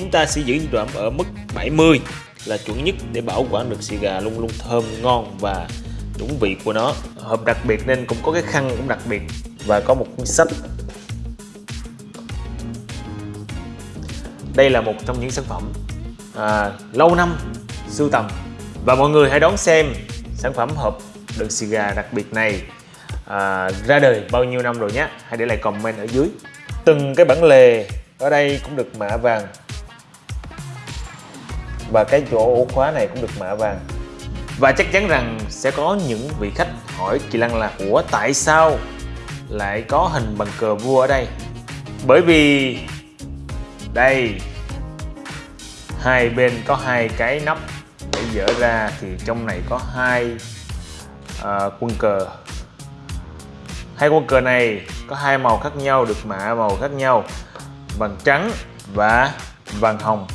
chúng ta sẽ giữ nhiệt độ ẩm ở mức 70 là chuẩn nhất để bảo quản được xì gà luôn luôn thơm ngon và đúng vị của nó. Hộp đặc biệt nên cũng có cái khăn cũng đặc biệt và có một cuốn sách. Đây là một trong những sản phẩm à, lâu năm sưu tầm. Và mọi người hãy đón xem sản phẩm hộp đựng xì gà đặc biệt này à, ra đời bao nhiêu năm rồi nhé. Hãy để lại comment ở dưới. Từng cái bản lề ở đây cũng được mạ vàng và cái chỗ ổ khóa này cũng được mạ vàng. Và chắc chắn rằng sẽ có những vị khách hỏi chị Lăng là Ủa tại sao lại có hình bằng cờ vua ở đây? Bởi vì đây hai bên có hai cái nắp để dỡ ra thì trong này có hai uh, quân cờ. Hai quân cờ này có hai màu khác nhau được mạ màu khác nhau vàng trắng và vàng hồng.